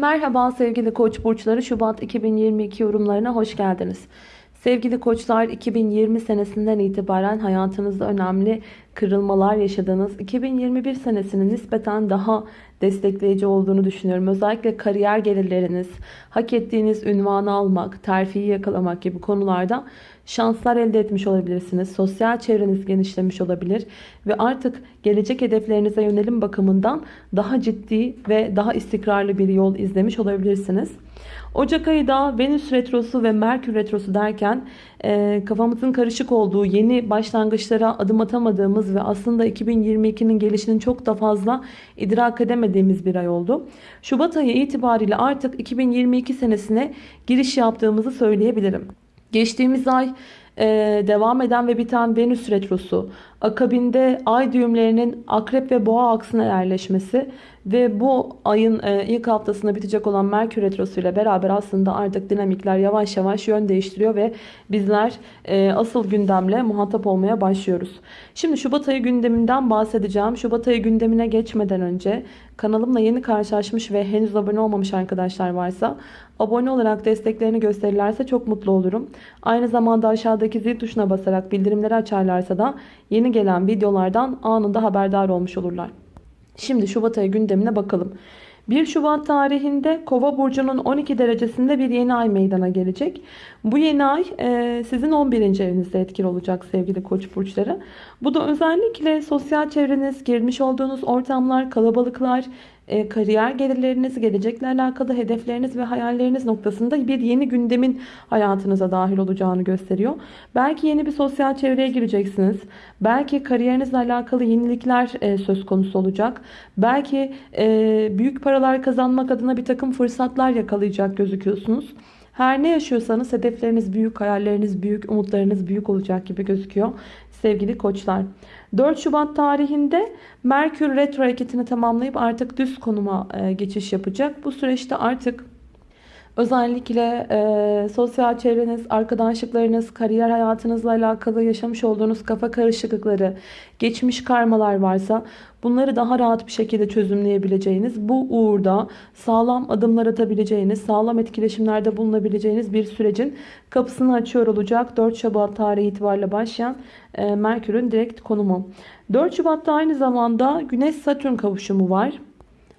Merhaba sevgili koç burçları Şubat 2022 yorumlarına hoş geldiniz. Sevgili koçlar 2020 senesinden itibaren hayatınızda önemli kırılmalar yaşadığınız 2021 senesinin nispeten daha destekleyici olduğunu düşünüyorum. Özellikle kariyer gelirleriniz, hak ettiğiniz ünvanı almak, terfiyi yakalamak gibi konularda şanslar elde etmiş olabilirsiniz. Sosyal çevreniz genişlemiş olabilir ve artık gelecek hedeflerinize yönelim bakımından daha ciddi ve daha istikrarlı bir yol izlemiş olabilirsiniz. Ocak ayı da Venüs Retrosu ve Merkür Retrosu derken e, kafamızın karışık olduğu yeni başlangıçlara adım atamadığımız ve aslında 2022'nin gelişinin çok da fazla idrak edemediğimiz bir ay oldu. Şubat ayı itibariyle artık 2022 senesine giriş yaptığımızı söyleyebilirim. Geçtiğimiz ay e, devam eden ve biten Venüs Retrosu, akabinde ay düğümlerinin akrep ve boğa aksına yerleşmesi ve bu ayın e, ilk haftasında bitecek olan Merkür Retrosu ile beraber aslında artık dinamikler yavaş yavaş yön değiştiriyor ve bizler e, asıl gündemle muhatap olmaya başlıyoruz. Şimdi Şubat ayı gündeminden bahsedeceğim. Şubat ayı gündemine geçmeden önce kanalımla yeni karşılaşmış ve henüz abone olmamış arkadaşlar varsa abone olarak desteklerini gösterirlerse çok mutlu olurum. Aynı zamanda aşağıdaki zil tuşuna basarak bildirimleri açarlarsa da yeni gelen videolardan anında haberdar olmuş olurlar. Şimdi Şubat ayı gündemine bakalım. 1 Şubat tarihinde Kova burcunun 12 derecesinde bir yeni ay meydana gelecek. Bu yeni ay e, sizin 11. evinizde etkili olacak sevgili koç burçları. Bu da özellikle sosyal çevreniz, girmiş olduğunuz ortamlar, kalabalıklar, e, kariyer gelirleriniz, gelecekle alakalı hedefleriniz ve hayalleriniz noktasında bir yeni gündemin hayatınıza dahil olacağını gösteriyor. Belki yeni bir sosyal çevreye gireceksiniz. Belki kariyerinizle alakalı yenilikler e, söz konusu olacak. Belki e, büyük paralar kazanmak adına bir takım fırsatlar yakalayacak gözüküyorsunuz. Her ne yaşıyorsanız hedefleriniz büyük, hayalleriniz büyük, umutlarınız büyük olacak gibi gözüküyor sevgili koçlar. 4 Şubat tarihinde Merkür retro hareketini tamamlayıp artık düz konuma e, geçiş yapacak. Bu süreçte artık Özellikle e, sosyal çevreniz, arkadaşlıklarınız, kariyer hayatınızla alakalı yaşamış olduğunuz kafa karışıklıkları, geçmiş karmalar varsa bunları daha rahat bir şekilde çözümleyebileceğiniz, bu uğurda sağlam adımlar atabileceğiniz, sağlam etkileşimlerde bulunabileceğiniz bir sürecin kapısını açıyor olacak. 4 Şubat tarihi itibariyle başlayan e, Merkür'ün direkt konumu. 4 Şubat'ta aynı zamanda Güneş-Satürn kavuşumu var.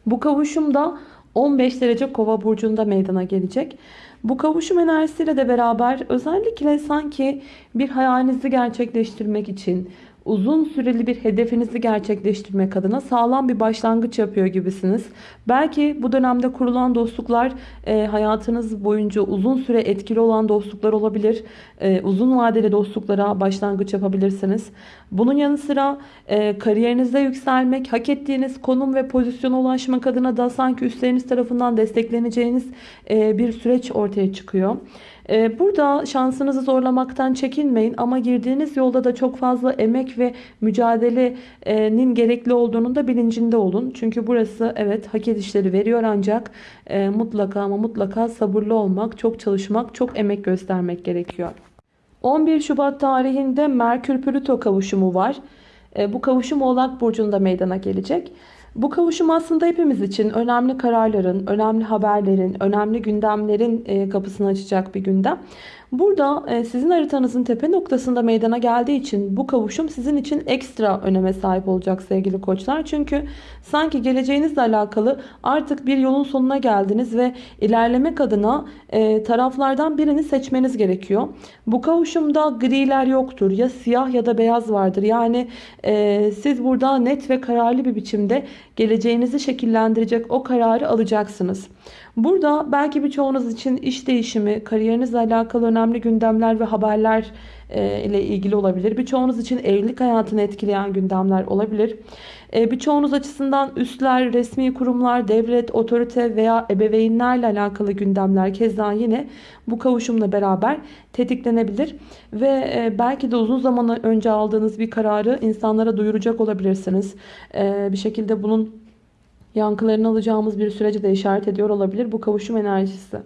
Bu kavuşum da 15 derece kova burcunda meydana gelecek. Bu kavuşum enerjisiyle de beraber özellikle sanki bir hayalinizi gerçekleştirmek için uzun süreli bir hedefinizi gerçekleştirmek adına sağlam bir başlangıç yapıyor gibisiniz. Belki bu dönemde kurulan dostluklar e, hayatınız boyunca uzun süre etkili olan dostluklar olabilir. E, uzun vadeli dostluklara başlangıç yapabilirsiniz. Bunun yanı sıra e, kariyerinizde yükselmek, hak ettiğiniz konum ve pozisyona ulaşmak adına da sanki üstleriniz tarafından destekleneceğiniz e, bir süreç ortaya çıkıyor. Ee, burada şansınızı zorlamaktan çekinmeyin ama girdiğiniz yolda da çok fazla emek ve mücadelenin gerekli olduğunun da bilincinde olun. Çünkü burası evet hak edişleri veriyor ancak e, mutlaka ama mutlaka sabırlı olmak, çok çalışmak, çok emek göstermek gerekiyor. 11 Şubat tarihinde Merkür Plüto kavuşumu var. E, bu kavuşum Oğlak Burcu'nda meydana gelecek. Bu kavuşum aslında hepimiz için önemli kararların, önemli haberlerin, önemli gündemlerin e, kapısını açacak bir gündem. Burada e, sizin haritanızın tepe noktasında meydana geldiği için bu kavuşum sizin için ekstra öneme sahip olacak sevgili koçlar. Çünkü sanki geleceğinizle alakalı artık bir yolun sonuna geldiniz ve ilerlemek adına e, taraflardan birini seçmeniz gerekiyor. Bu kavuşumda griler yoktur. Ya siyah ya da beyaz vardır. Yani e, siz burada net ve kararlı bir biçimde geleceğinizi şekillendirecek o kararı alacaksınız. Burada belki birçoğunuz için iş değişimi, kariyerinizle alakalı önemli gündemler ve haberler e, ile ilgili olabilir. Birçoğunuz için evlilik hayatını etkileyen gündemler olabilir. E, birçoğunuz açısından üstler, resmi kurumlar, devlet, otorite veya ebeveynlerle alakalı gündemler keza yine bu kavuşumla beraber tetiklenebilir. Ve e, belki de uzun zaman önce aldığınız bir kararı insanlara duyuracak olabilirsiniz. Bir şekilde bunun yankılarını alacağımız bir süreci de işaret ediyor olabilir bu kavuşum enerjisi.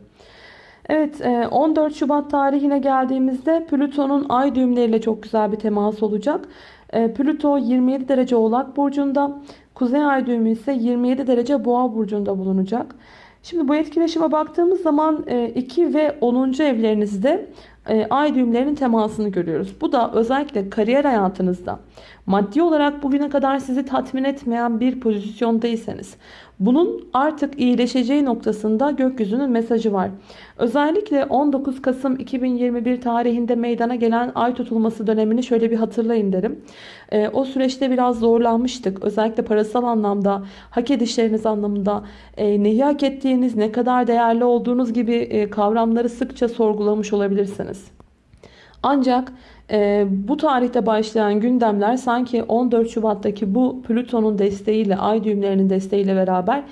Evet 14 e, Şubat tarihine geldiğimizde Plüton'un ay düğümleriyle çok güzel bir temas olacak. E, Plüto 27 derece oğlak burcunda. Kuzey ay düğümü ise 27 derece boğa burcunda bulunacak. Şimdi bu etkileşime baktığımız zaman 2 ve 10. evlerinizde e, ay düğümlerinin temasını görüyoruz. Bu da özellikle kariyer hayatınızda maddi olarak bugüne kadar sizi tatmin etmeyen bir pozisyondaysanız bunun artık iyileşeceği noktasında gökyüzünün mesajı var. Özellikle 19 Kasım 2021 tarihinde meydana gelen ay tutulması dönemini şöyle bir hatırlayın derim. E, o süreçte biraz zorlanmıştık. Özellikle parasal anlamda, hak edişleriniz anlamında e, neyi hak ettiğiniz, ne kadar değerli olduğunuz gibi e, kavramları sıkça sorgulamış olabilirsiniz. Ancak e, bu tarihte başlayan gündemler sanki 14 Şubat'taki bu Plüton'un desteğiyle, ay düğümlerinin desteğiyle beraber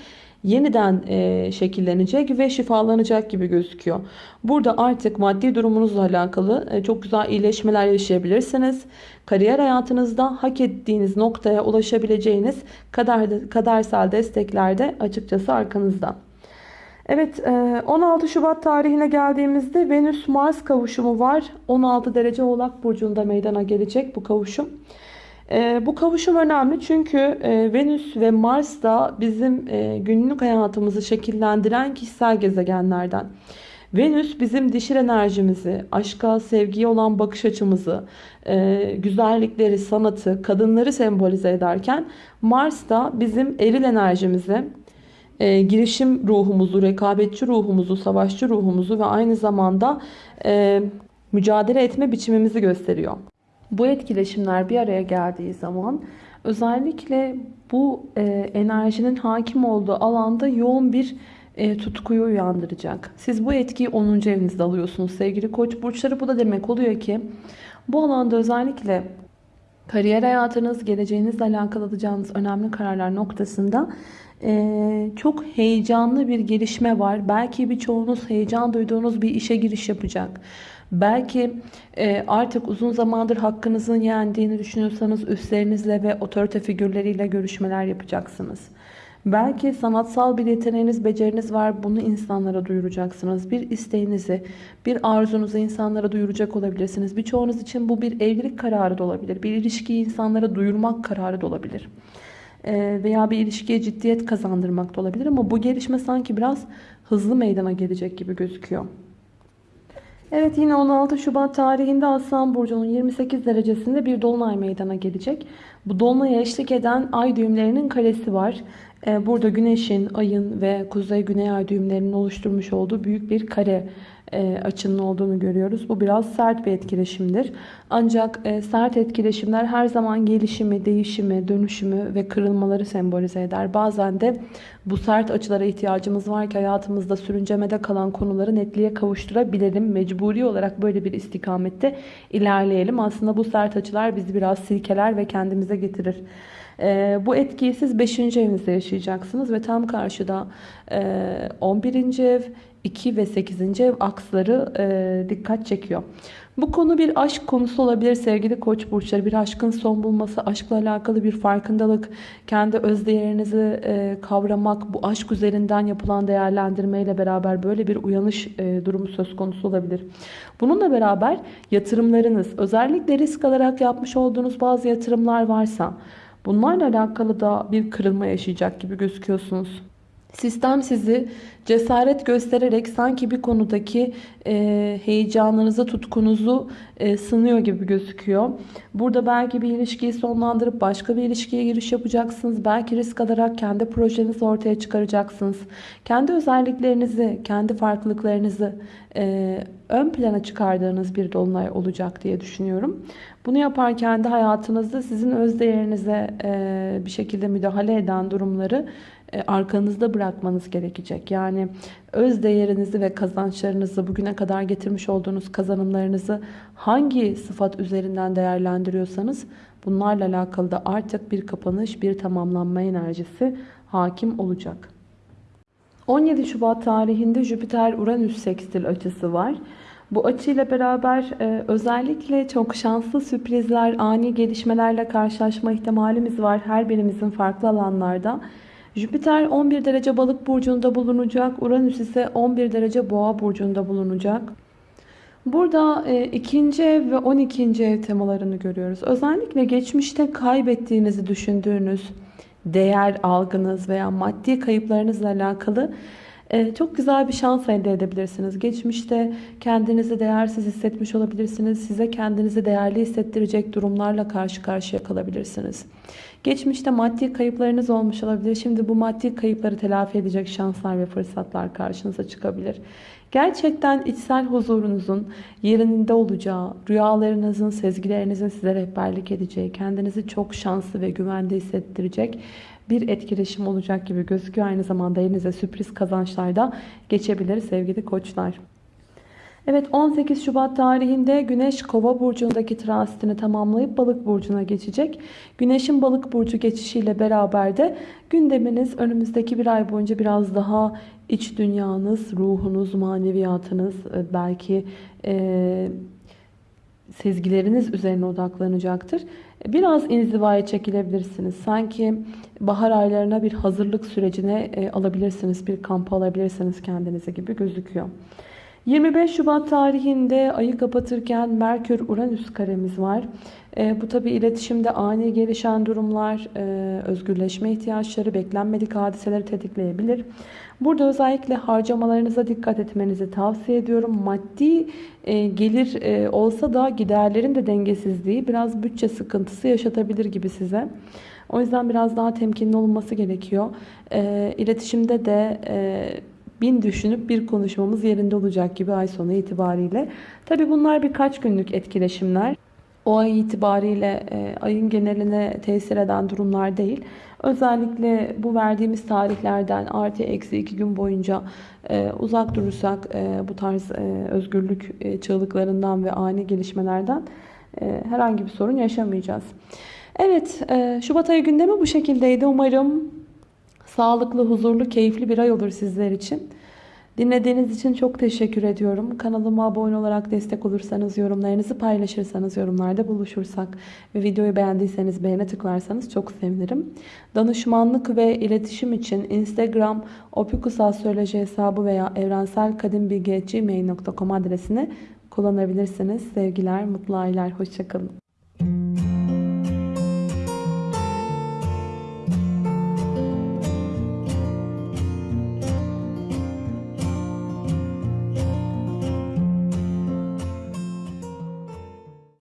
yeniden e, şekillenecek ve şifalanacak gibi gözüküyor. Burada artık maddi durumunuzla alakalı e, çok güzel iyileşmeler yaşayabilirsiniz. Kariyer hayatınızda hak ettiğiniz noktaya ulaşabileceğiniz kader, kadersel destekler de açıkçası arkanızda. Evet 16 Şubat tarihine geldiğimizde Venüs-Mars kavuşumu var. 16 derece Oğlak Burcu'nda meydana gelecek bu kavuşum. Bu kavuşum önemli çünkü Venüs ve Mars da bizim günlük hayatımızı şekillendiren kişisel gezegenlerden. Venüs bizim dişil enerjimizi, aşka, sevgiye olan bakış açımızı, güzellikleri, sanatı, kadınları sembolize ederken Mars da bizim eril enerjimizi, e, girişim ruhumuzu, rekabetçi ruhumuzu, savaşçı ruhumuzu ve aynı zamanda e, mücadele etme biçimimizi gösteriyor. Bu etkileşimler bir araya geldiği zaman özellikle bu e, enerjinin hakim olduğu alanda yoğun bir e, tutkuyu uyandıracak. Siz bu etkiyi 10. evinizde alıyorsunuz sevgili koç burçları. Bu da demek oluyor ki bu alanda özellikle kariyer hayatınız, geleceğinizle alakalı alacağınız önemli kararlar noktasında ee, çok heyecanlı bir gelişme var. Belki birçoğunuz heyecan duyduğunuz bir işe giriş yapacak. Belki e, artık uzun zamandır hakkınızın yendiğini düşünüyorsanız üstlerinizle ve otorite figürleriyle görüşmeler yapacaksınız. Belki sanatsal bir yeteneğiniz, beceriniz var. Bunu insanlara duyuracaksınız. Bir isteğinizi, bir arzunuzu insanlara duyuracak olabilirsiniz. Birçoğunuz için bu bir evlilik kararı da olabilir. Bir ilişkiyi insanlara duyurmak kararı da olabilir. Veya bir ilişkiye ciddiyet kazandırmak da olabilir ama bu gelişme sanki biraz hızlı meydana gelecek gibi gözüküyor. Evet yine 16 Şubat tarihinde Aslan Burcu'nun 28 derecesinde bir dolunay meydana gelecek. Bu dolunaya eşlik eden ay düğümlerinin karesi var. E, burada güneşin, ayın ve kuzey güney ay düğümlerinin oluşturmuş olduğu büyük bir kare e, açının olduğunu görüyoruz. Bu biraz sert bir etkileşimdir. Ancak e, sert etkileşimler her zaman gelişimi, değişimi, dönüşümü ve kırılmaları sembolize eder. Bazen de bu sert açılara ihtiyacımız var ki hayatımızda sürüncemede kalan konuları netliğe kavuşturabilelim. Mecburi olarak böyle bir istikamette ilerleyelim. Aslında bu sert açılar bizi biraz silkeler ve kendimize getirir. E, bu etkiyi siz 5. evinizde yaşayacaksınız ve tam karşıda e, 11. ev, 2 ve 8. ev aksları e, dikkat çekiyor. Bu konu bir aşk konusu olabilir sevgili koç burçları. Bir aşkın son bulması, aşkla alakalı bir farkındalık, kendi özdeğerinizi e, kavramak, bu aşk üzerinden yapılan değerlendirmeyle beraber böyle bir uyanış e, durumu söz konusu olabilir. Bununla beraber yatırımlarınız, özellikle risk alarak yapmış olduğunuz bazı yatırımlar varsa bunlarla alakalı da bir kırılma yaşayacak gibi gözüküyorsunuz. Sistem sizi cesaret göstererek sanki bir konudaki e, heyecanınızı, tutkunuzu e, sınıyor gibi gözüküyor. Burada belki bir ilişkiyi sonlandırıp başka bir ilişkiye giriş yapacaksınız. Belki risk alarak kendi projenizi ortaya çıkaracaksınız. Kendi özelliklerinizi, kendi farklılıklarınızı e, ön plana çıkardığınız bir dolunay olacak diye düşünüyorum. Bunu yaparken de hayatınızda sizin öz değerinize e, bir şekilde müdahale eden durumları arkanızda bırakmanız gerekecek. Yani öz değerinizi ve kazançlarınızı bugüne kadar getirmiş olduğunuz kazanımlarınızı hangi sıfat üzerinden değerlendiriyorsanız bunlarla alakalı da artık bir kapanış, bir tamamlanma enerjisi hakim olacak. 17 Şubat tarihinde Jüpiter-Uranüs sekstil açısı var. Bu açıyla beraber e, özellikle çok şanslı sürprizler, ani gelişmelerle karşılaşma ihtimalimiz var her birimizin farklı alanlarda. Jüpiter 11 derece balık burcunda bulunacak. Uranüs ise 11 derece boğa burcunda bulunacak. Burada e, ikinci ev ve 12. ev temalarını görüyoruz. Özellikle geçmişte kaybettiğinizi düşündüğünüz değer algınız veya maddi kayıplarınızla alakalı çok güzel bir şans elde edebilirsiniz. Geçmişte kendinizi değersiz hissetmiş olabilirsiniz. Size kendinizi değerli hissettirecek durumlarla karşı karşıya kalabilirsiniz. Geçmişte maddi kayıplarınız olmuş olabilir. Şimdi bu maddi kayıpları telafi edecek şanslar ve fırsatlar karşınıza çıkabilir. Gerçekten içsel huzurunuzun yerinde olacağı, rüyalarınızın, sezgilerinizin size rehberlik edeceği, kendinizi çok şanslı ve güvende hissettirecek bir etkileşim olacak gibi gözüküyor. Aynı zamanda elinize sürpriz kazançlar da geçebilir sevgili koçlar. Evet 18 Şubat tarihinde Güneş Kova burcundaki transitini tamamlayıp Balık burcuna geçecek. Güneşin Balık burcu geçişiyle beraber de gündeminiz önümüzdeki bir ay boyunca biraz daha iç dünyanız, ruhunuz, maneviyatınız e, belki e, sezgileriniz üzerine odaklanacaktır. Biraz inzivaya çekilebilirsiniz. Sanki bahar aylarına bir hazırlık sürecine e, alabilirsiniz. Bir kampa alabilirsiniz kendinizi gibi gözüküyor. 25 Şubat tarihinde ayı kapatırken Merkür-Uranüs karemiz var. E, bu tabi iletişimde ani gelişen durumlar, e, özgürleşme ihtiyaçları, beklenmedik hadiseleri tetikleyebilir. Burada özellikle harcamalarınıza dikkat etmenizi tavsiye ediyorum. Maddi e, gelir e, olsa da giderlerin de dengesizliği biraz bütçe sıkıntısı yaşatabilir gibi size. O yüzden biraz daha temkinli olunması gerekiyor. E, iletişimde de... E, bin düşünüp bir konuşmamız yerinde olacak gibi ay sonu itibariyle. Tabi bunlar birkaç günlük etkileşimler. O ay itibariyle e, ayın geneline tesir eden durumlar değil. Özellikle bu verdiğimiz tarihlerden artı eksi iki gün boyunca e, uzak durursak e, bu tarz e, özgürlük e, çığlıklarından ve ani gelişmelerden e, herhangi bir sorun yaşamayacağız. Evet e, Şubat ayı gündemi bu şekildeydi. Umarım sağlıklı, huzurlu, keyifli bir ay olur sizler için. Dinlediğiniz için çok teşekkür ediyorum. Kanalıma abone olarak destek olursanız, yorumlarınızı paylaşırsanız, yorumlarda buluşursak ve videoyu beğendiyseniz beğene tıklarsanız çok sevinirim. Danışmanlık ve iletişim için Instagram opikusastroloji hesabı veya evrenselkadimbilgi.gmail.com adresini kullanabilirsiniz. Sevgiler, mutlu aylar, hoşçakalın.